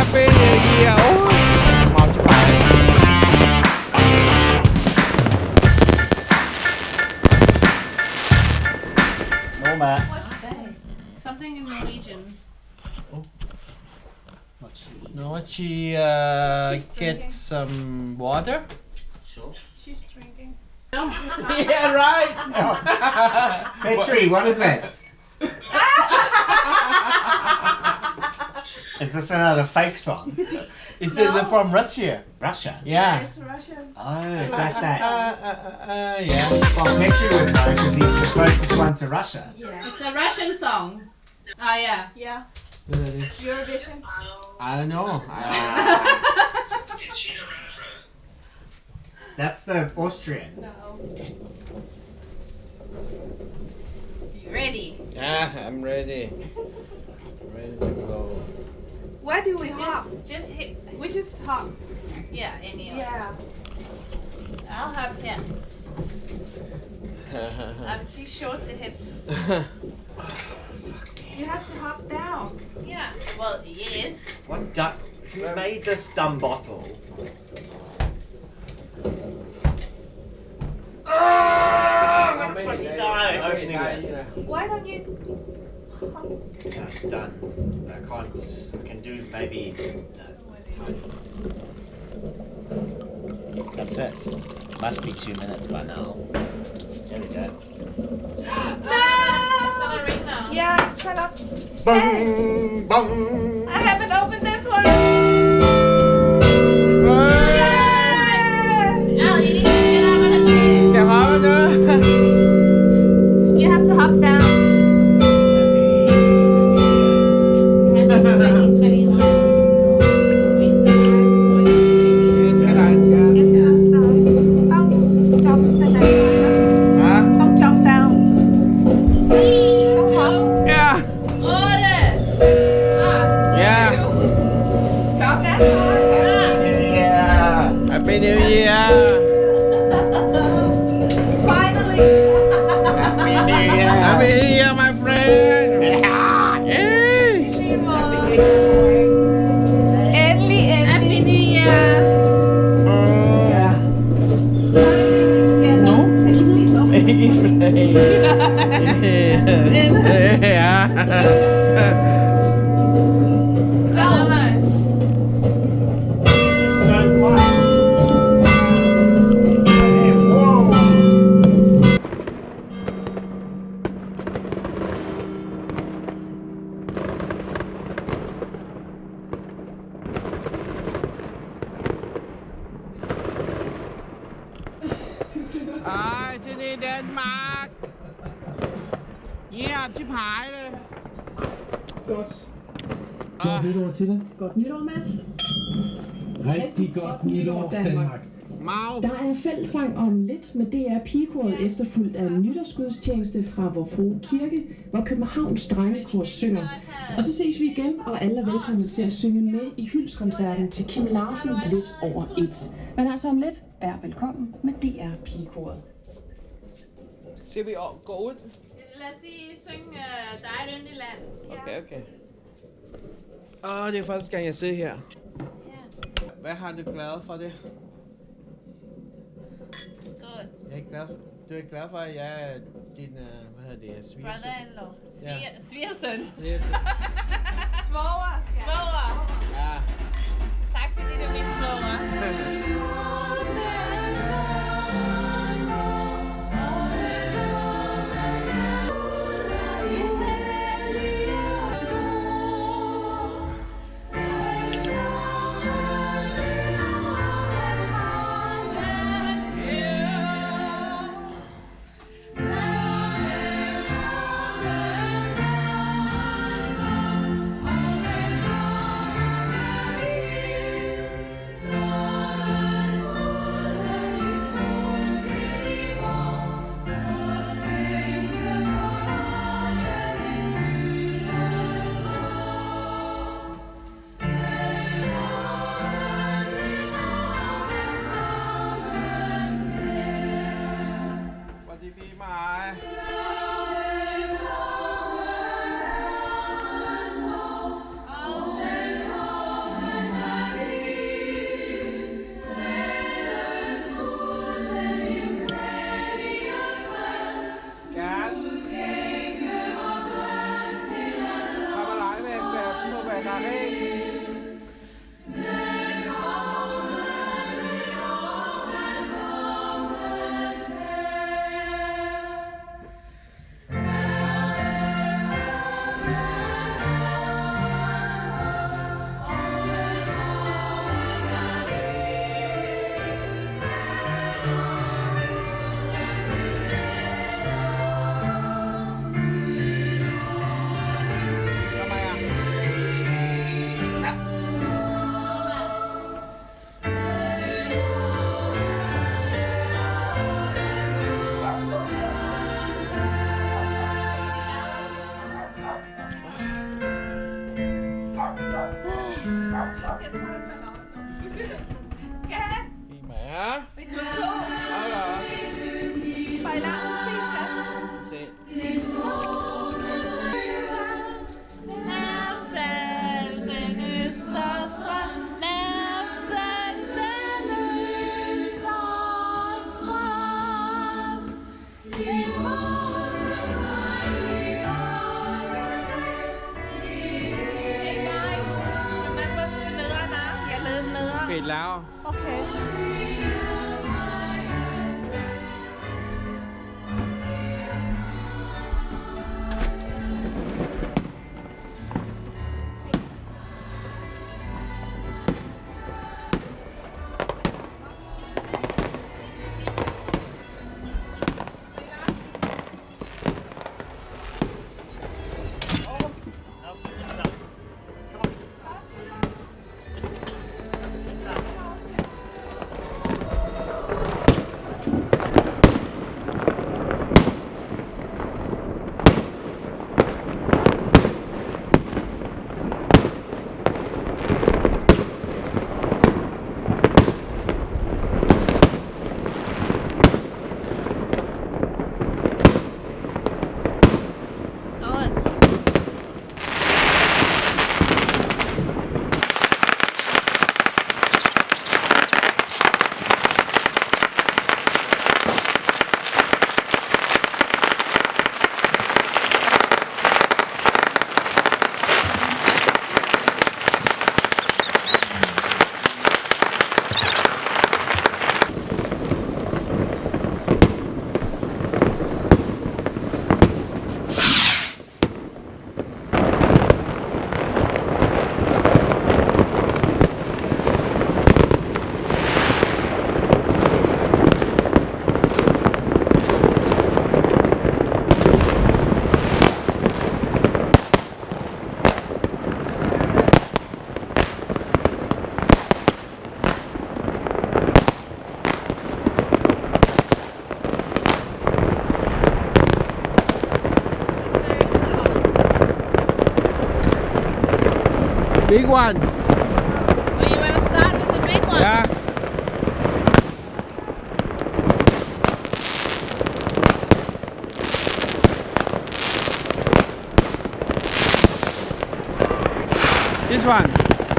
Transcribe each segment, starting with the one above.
Happy New Year. Oh, No, What's that? Something in Norwegian. Oh she. No, she uh, She's get drinking. some water. Sure. She's drinking. yeah, right. Petri, what is that? is this another fake song? Is it from Russia? Russia. Yeah. It's Russian. Oh, is that Uh, that? uh, uh, uh, yeah. Well, Petri would know because he's the closest one to Russia. Yeah. It's a Russian song. Ah, yeah. Yeah, Eurovision. I don't know. I, uh, That's the Austrian. No. You ready? yeah, I'm ready. Ready to go. Where do we hop? Just, just hit. We just hop. Yeah, any. Yeah. I'll hop here. I'm too short to hit. You have to hop down. Yeah. Well, yes. What du- Who made this dumb bottle? Oh, I'm gonna fucking die opening it. Why don't you? No, it's done. I can't. I can do maybe. No. That's it. Must be two minutes by now. There we go. Gonna. Bung, Happy New Year. Happy New Year, my friend. Yay. Endelig, endelig. Happy New Year! Oh. Danmark. Ja, til pejle. Godt. Godt nytår til dig. Godt nytår, Mads. Rigtig godt nytår, Danmark. Mau. Der er fællesang om lidt med DR Pigekoret efterfulgt af en nytårsgudstjeneste fra Vor Frue Kirke, hvor Københavns Drengekor synger. Og så ses vi igen, og alle er velkomne til at synge med i hyldeskoncerten til Kim Larsen lidt over et. Men altså om lidt, vær velkommen med DR Pigekoret. Skal vi gå ud? Lad os sige, synge uh, dig et yndigt land. Okay, okay. Åh, det er første gang, jeg sidder her. Ja, Hvad har du glad for det? godt. Jeg er glad for, du er glad for, at jeg er din, uh, hvad hedder det, sviger? Brother-in-law. Ja. Sviger, svigersøn. Svoger. Svoger. Ja. Tak fordi du er min svoger. ปิดแล้ว โอเค Big one. Well, you want to start with the big one? Ja. This one.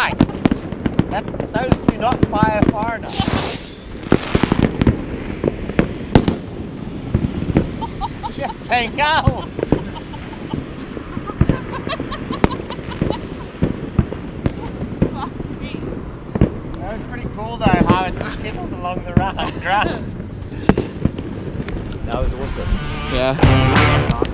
Christ! That, those do not fire far enough. Shit, hell! That was pretty cool though, how it skittled along the ra- ground. That was awesome. Ja.